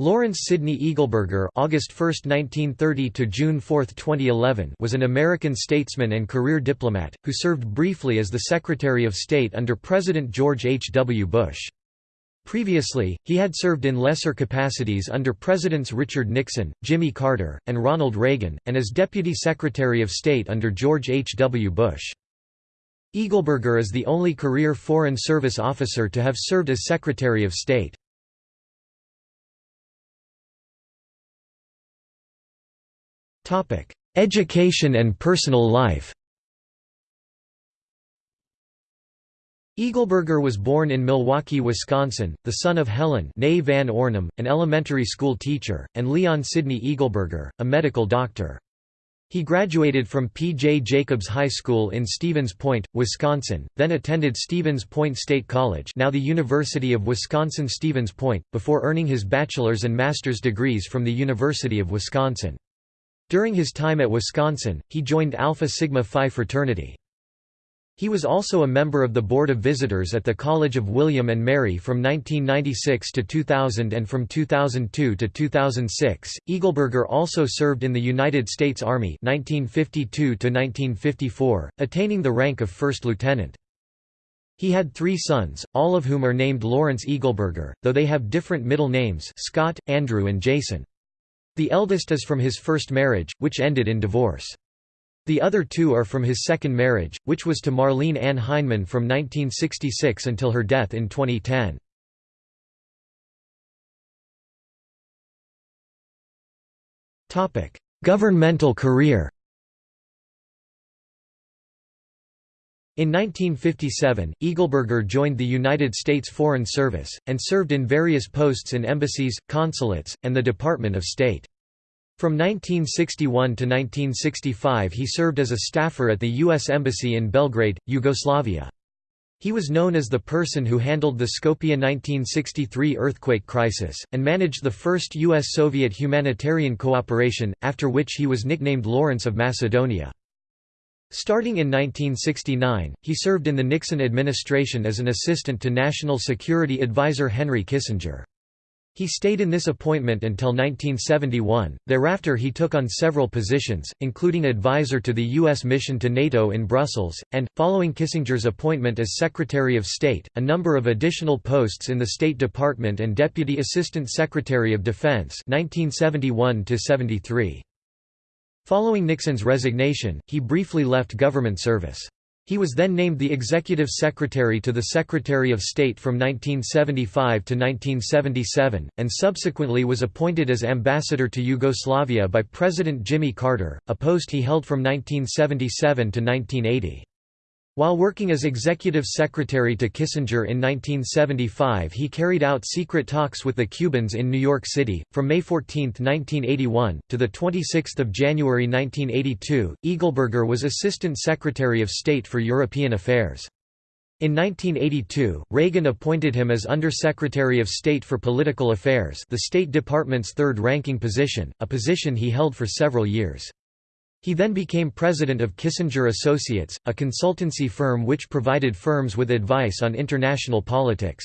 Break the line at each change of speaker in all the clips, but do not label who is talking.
Lawrence Sidney Eagleburger August 1, 1930 to June 4, 2011 was an American statesman and career diplomat, who served briefly as the Secretary of State under President George H. W. Bush. Previously, he had served in lesser capacities under Presidents Richard Nixon, Jimmy Carter, and Ronald Reagan, and as Deputy Secretary of State under George H. W. Bush. Eagleburger is the only career Foreign Service officer to have served as Secretary of State. Education and personal life Eagleburger was born in Milwaukee, Wisconsin, the son of Helen Van Ornum, an elementary school teacher, and Leon Sidney Eagleburger, a medical doctor. He graduated from P. J. Jacobs High School in Stevens Point, Wisconsin, then attended Stevens Point State College now the University of Wisconsin-Stevens Point, before earning his bachelor's and master's degrees from the University of Wisconsin. During his time at Wisconsin, he joined Alpha Sigma Phi fraternity. He was also a member of the Board of Visitors at the College of William and Mary from 1996 to 2000 and from 2002 to 2006. Eagleburger also served in the United States Army 1952 to 1954, attaining the rank of first lieutenant. He had three sons, all of whom are named Lawrence Eagleburger, though they have different middle names Scott, Andrew and Jason. The eldest is from his first marriage, which ended in divorce. The other two are from his second marriage, which was to Marlene Ann Heineman from 1966 until her death in 2010. Governmental career In 1957, Eagleburger joined the United States Foreign Service, and served in various posts in embassies, consulates, and the Department of State. From 1961 to 1965 he served as a staffer at the U.S. Embassy in Belgrade, Yugoslavia. He was known as the person who handled the Skopje 1963 earthquake crisis, and managed the first U.S.-Soviet humanitarian cooperation, after which he was nicknamed Lawrence of Macedonia. Starting in 1969, he served in the Nixon administration as an assistant to National Security Advisor Henry Kissinger. He stayed in this appointment until 1971, thereafter he took on several positions, including advisor to the U.S. mission to NATO in Brussels, and, following Kissinger's appointment as Secretary of State, a number of additional posts in the State Department and Deputy Assistant Secretary of Defense 1971 -73. Following Nixon's resignation, he briefly left government service. He was then named the Executive Secretary to the Secretary of State from 1975 to 1977, and subsequently was appointed as Ambassador to Yugoslavia by President Jimmy Carter, a post he held from 1977 to 1980. While working as executive secretary to Kissinger in 1975 he carried out secret talks with the Cubans in New York City. From May 14, 1981, to 26 January 1982, Eagleburger was Assistant Secretary of State for European Affairs. In 1982, Reagan appointed him as Undersecretary of State for Political Affairs the State Department's third-ranking position, a position he held for several years. He then became president of Kissinger Associates, a consultancy firm which provided firms with advice on international politics.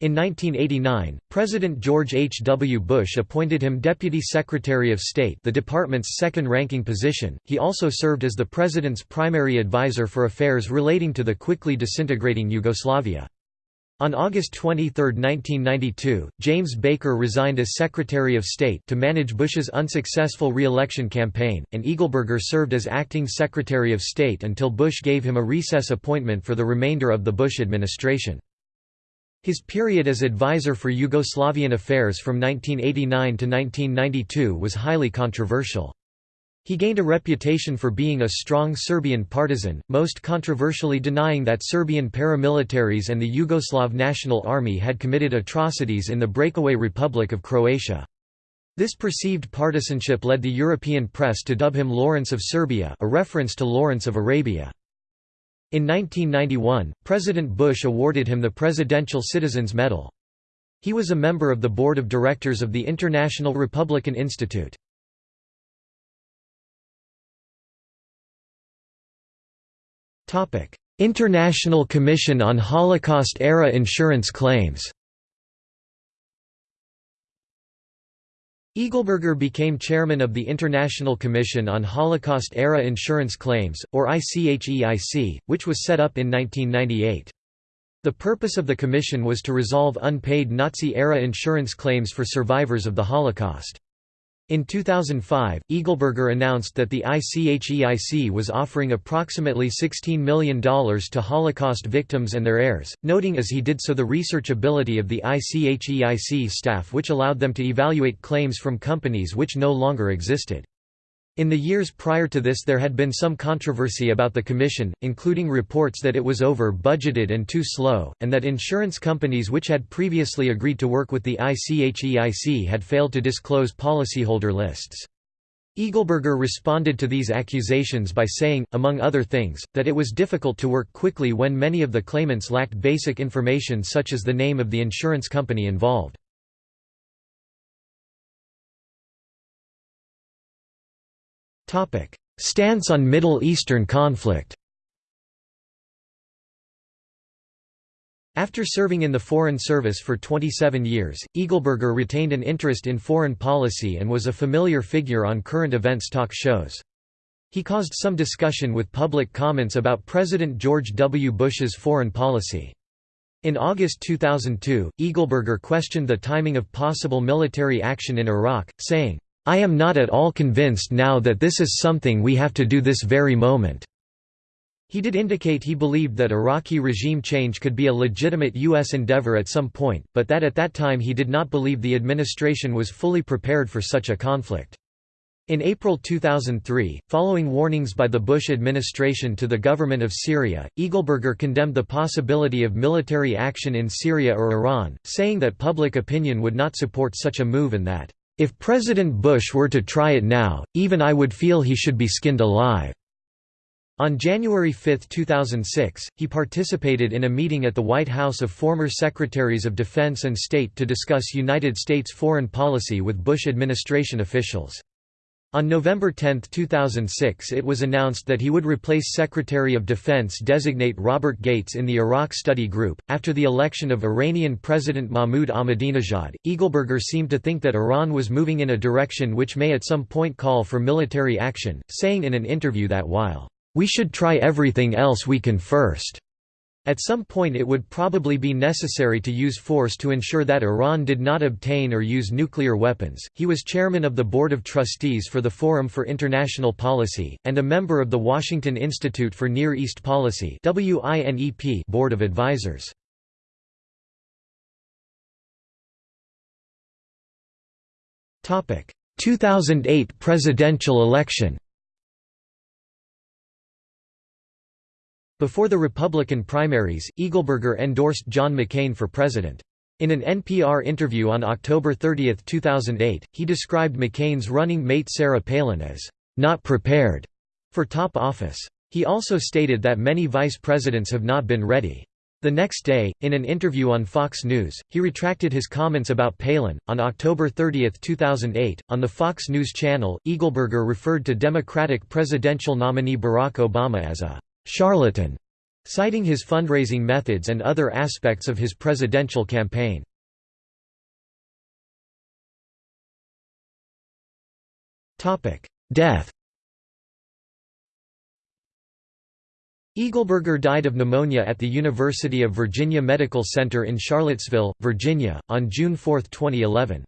In 1989, President George H. W. Bush appointed him Deputy Secretary of State the department's second-ranking position. He also served as the President's primary advisor for affairs relating to the quickly disintegrating Yugoslavia. On August 23, 1992, James Baker resigned as Secretary of State to manage Bush's unsuccessful re-election campaign, and Eagleburger served as acting Secretary of State until Bush gave him a recess appointment for the remainder of the Bush administration. His period as advisor for Yugoslavian affairs from 1989 to 1992 was highly controversial. He gained a reputation for being a strong Serbian partisan, most controversially denying that Serbian paramilitaries and the Yugoslav National Army had committed atrocities in the breakaway Republic of Croatia. This perceived partisanship led the European press to dub him Lawrence of Serbia a reference to Lawrence of Arabia. In 1991, President Bush awarded him the Presidential Citizens Medal. He was a member of the board of directors of the International Republican Institute. International Commission on Holocaust-era insurance claims Eagleburger became chairman of the International Commission on Holocaust-era Insurance Claims, or ICHEIC, which was set up in 1998. The purpose of the commission was to resolve unpaid Nazi-era insurance claims for survivors of the Holocaust. In 2005, Eagleburger announced that the ICHEIC was offering approximately $16 million to Holocaust victims and their heirs, noting as he did so the researchability of the ICHEIC staff which allowed them to evaluate claims from companies which no longer existed. In the years prior to this there had been some controversy about the commission, including reports that it was over-budgeted and too slow, and that insurance companies which had previously agreed to work with the ICHEIC had failed to disclose policyholder lists. Eagleburger responded to these accusations by saying, among other things, that it was difficult to work quickly when many of the claimants lacked basic information such as the name of the insurance company involved. Stance on Middle Eastern conflict After serving in the Foreign Service for 27 years, Eagleburger retained an interest in foreign policy and was a familiar figure on current events talk shows. He caused some discussion with public comments about President George W. Bush's foreign policy. In August 2002, Eagleburger questioned the timing of possible military action in Iraq, saying, I am not at all convinced now that this is something we have to do this very moment." He did indicate he believed that Iraqi regime change could be a legitimate U.S. endeavor at some point, but that at that time he did not believe the administration was fully prepared for such a conflict. In April 2003, following warnings by the Bush administration to the government of Syria, Eagleburger condemned the possibility of military action in Syria or Iran, saying that public opinion would not support such a move and that if President Bush were to try it now, even I would feel he should be skinned alive." On January 5, 2006, he participated in a meeting at the White House of former Secretaries of Defense and State to discuss United States foreign policy with Bush administration officials. On November 10, 2006 it was announced that he would replace Secretary of Defense designate Robert Gates in the Iraq Study Group. After the election of Iranian President Mahmoud Ahmadinejad, Eagleburger seemed to think that Iran was moving in a direction which may at some point call for military action, saying in an interview that while, "...we should try everything else we can first," At some point it would probably be necessary to use force to ensure that Iran did not obtain or use nuclear weapons. He was chairman of the Board of Trustees for the Forum for International Policy, and a member of the Washington Institute for Near East Policy Board of Advisors. Topic: 2008 presidential election. Before the Republican primaries, Eagleburger endorsed John McCain for president. In an NPR interview on October 30, 2008, he described McCain's running mate Sarah Palin as, "...not prepared," for top office. He also stated that many vice presidents have not been ready. The next day, in an interview on Fox News, he retracted his comments about Palin. On October 30, 2008, on the Fox News channel, Eagleburger referred to Democratic presidential nominee Barack Obama as a charlatan, citing his fundraising methods and other aspects of his presidential campaign. Death Eagleburger died of pneumonia at the University of Virginia Medical Center in Charlottesville, Virginia, on June 4, 2011.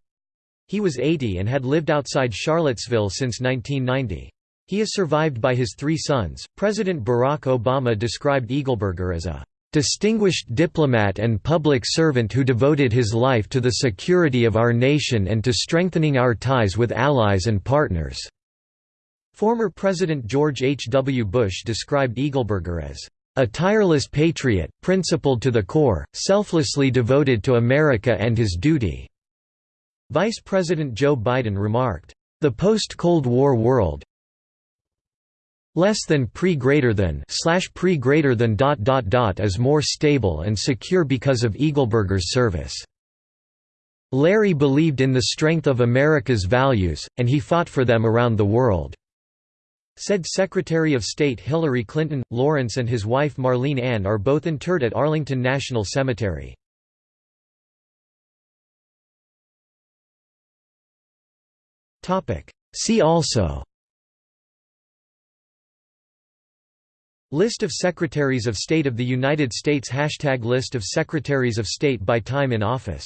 He was 80 and had lived outside Charlottesville since 1990. He is survived by his three sons. President Barack Obama described Eagleburger as a distinguished diplomat and public servant who devoted his life to the security of our nation and to strengthening our ties with allies and partners." Former President George H. W. Bush described Eagleburger as a tireless patriot, principled to the core, selflessly devoted to America and his duty." Vice President Joe Biden remarked, "...the post-Cold War world, less than pre greater than slash pre greater than dot dot dot is more stable and secure because of Eagleburger's service. Larry believed in the strength of America's values, and he fought for them around the world," said Secretary of State Hillary Clinton. Lawrence and his wife Marlene Ann are both interred at Arlington National Cemetery. See also List of Secretaries of State of the United States Hashtag List of Secretaries of State by time in office